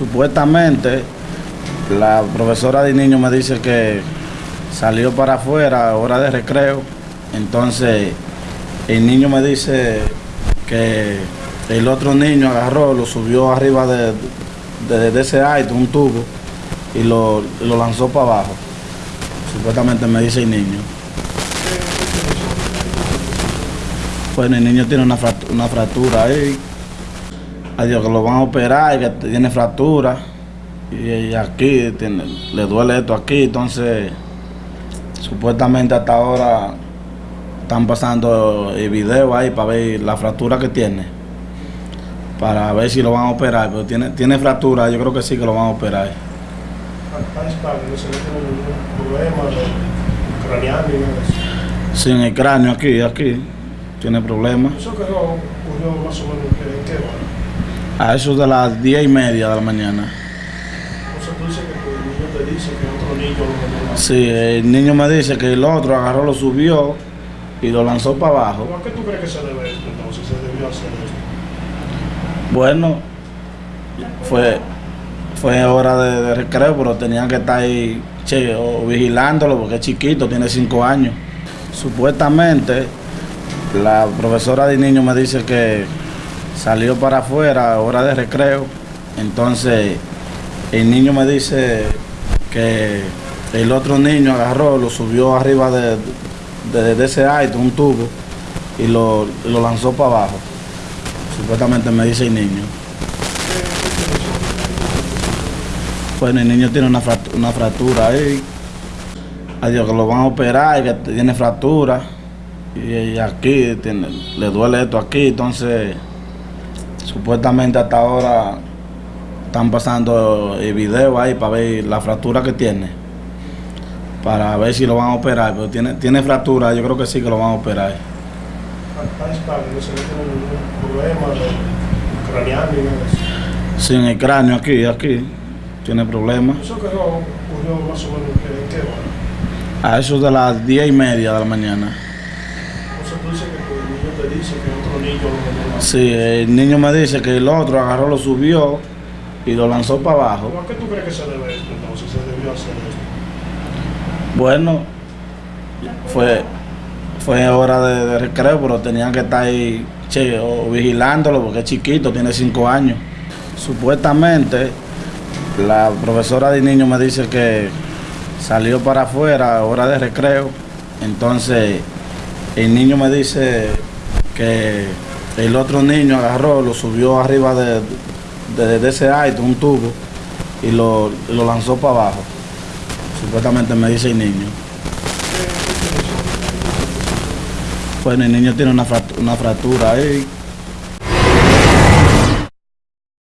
Supuestamente, la profesora de niño me dice que salió para afuera, hora de recreo. Entonces, el niño me dice que el otro niño agarró, lo subió arriba de, de, ese alto, un tubo, y lo, lo lanzó para abajo. Supuestamente me dice el niño. Bueno, el niño tiene una una fractura ahí. Que lo van a operar y que tiene fractura. Y, aquí tiene- le duele esto aquí, entonces supuestamente hasta ahora están pasando el video ahí para ver la fractura que tiene. Para ver si lo van a operar, pero tiene, tiene fractura, yo creo que sí que lo van a operar. Sí, en el cráneo aquí, aquí, tiene problemas. Eso que ocurrió más o menos en qué. A eso de las diez y media de la mañana. Entonces tú dices que tu niño te dice que otro niño lo lo- Sí, el niño me dice que el otro agarró, lo subió y lo lanzó para abajo. ¿A qué tú crees que se debe esto entonces? Se debió hacer esto. Bueno, fue, fue hora de, de recreo, pero tenían que estar ahí che, o vigilándolo porque es chiquito, tiene cinco años. Supuestamente, la profesora de niño me dice que salió para afuera, hora de recreo. Entonces, el niño me dice que el otro niño agarró, lo subió arriba de, de, ese alto, un tubo, y lo, lo lanzó para abajo. Supuestamente me dice el niño. Bueno, el niño tiene una fractura, una fractura ahí. Adiós, que lo van a operar y que tiene fractura. Y, y aquí tiene- le duele esto aquí, entonces supuestamente hasta ahora están pasando el video ahí para ver la fractura que tiene. Para ver si lo van a operar, pero tiene, tiene fractura, yo creo que sí que lo van a operar. Sí, en el cráneo aquí, aquí, tiene problemas. Eso que ocurrió más o menos en qué hora. A eso de las diez y media de la mañana. Tú que tu niño te dice que otro niño lo- lo- Sí, el niño me dice que el otro agarró, lo subió y lo lanzó para abajo. ¿A qué tú crees que se debe esto entonces? Se debió hacer esto. Bueno, fue, fue hora de, de recreo, pero tenían que estar ahí che, o vigilándolo porque es chiquito, tiene cinco años. Supuestamente, la profesora de niño me dice que salió para afuera, hora de recreo. Entonces, el niño me dice que el otro niño agarró, lo subió arriba de, de, ese alto, un tubo, y lo, lo lanzó para abajo. Supuestamente me dice el niño. Bueno, el niño tiene una una fractura ahí.